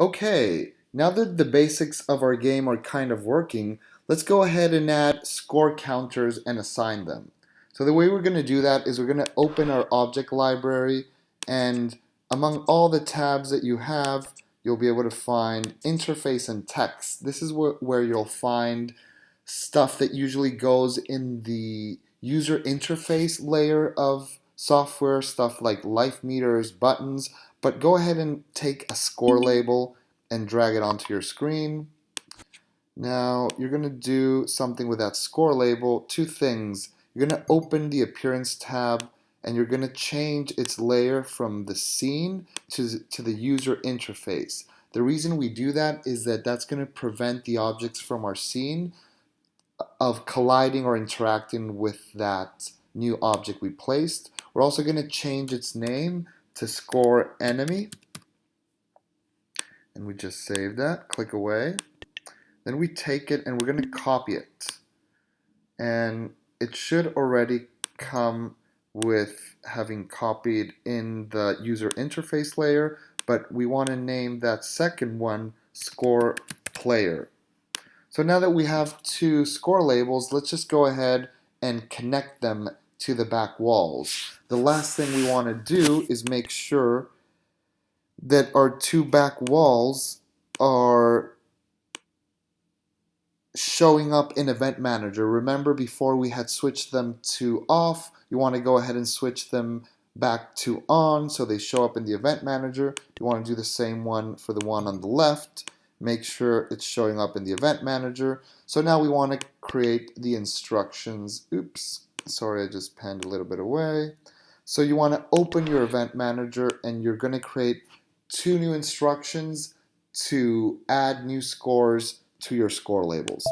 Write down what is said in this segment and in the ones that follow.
Okay, now that the basics of our game are kind of working, let's go ahead and add score counters and assign them. So the way we're going to do that is we're going to open our object library and among all the tabs that you have, you'll be able to find interface and text. This is where, where you'll find stuff that usually goes in the user interface layer of software, stuff like life meters, buttons, but go ahead and take a score label and drag it onto your screen. Now you're going to do something with that score label, two things. You're going to open the appearance tab and you're going to change its layer from the scene to, to the user interface. The reason we do that is that that's going to prevent the objects from our scene uh, of colliding or interacting with that new object we placed. We're also going to change its name to score enemy. And we just save that, click away. Then we take it and we're going to copy it. And it should already come with having copied in the user interface layer, but we want to name that second one score player. So now that we have two score labels, let's just go ahead and connect them to the back walls. The last thing we want to do is make sure that our two back walls are showing up in Event Manager. Remember before we had switched them to off, you want to go ahead and switch them back to on so they show up in the Event Manager. You want to do the same one for the one on the left. Make sure it's showing up in the Event Manager. So now we want to create the instructions. Oops, sorry I just panned a little bit away. So you want to open your Event Manager and you're going to create two new instructions to add new scores to your score labels.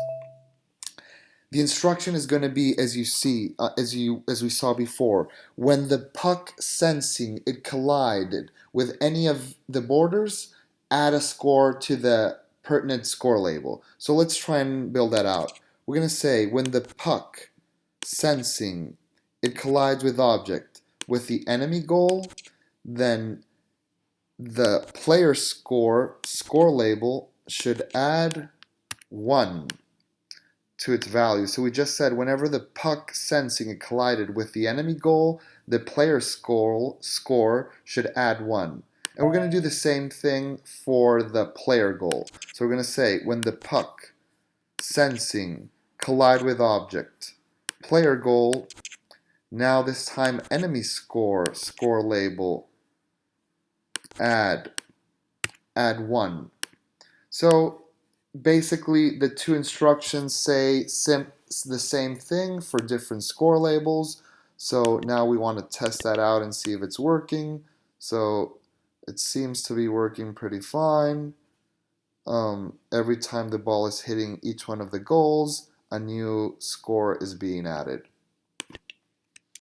The instruction is going to be as you see, uh, as you as we saw before, when the puck sensing it collided with any of the borders, add a score to the pertinent score label. So let's try and build that out. We're going to say when the puck sensing it collides with object with the enemy goal, then the player score score label should add 1 to its value. So we just said whenever the puck sensing it collided with the enemy goal, the player score, score should add 1. And we're going to do the same thing for the player goal. So we're going to say when the puck sensing collide with object, player goal, now this time enemy score, score label, add, add 1. So basically the two instructions say the same thing for different score labels. So now we want to test that out and see if it's working. So it seems to be working pretty fine. Um, every time the ball is hitting each one of the goals, a new score is being added.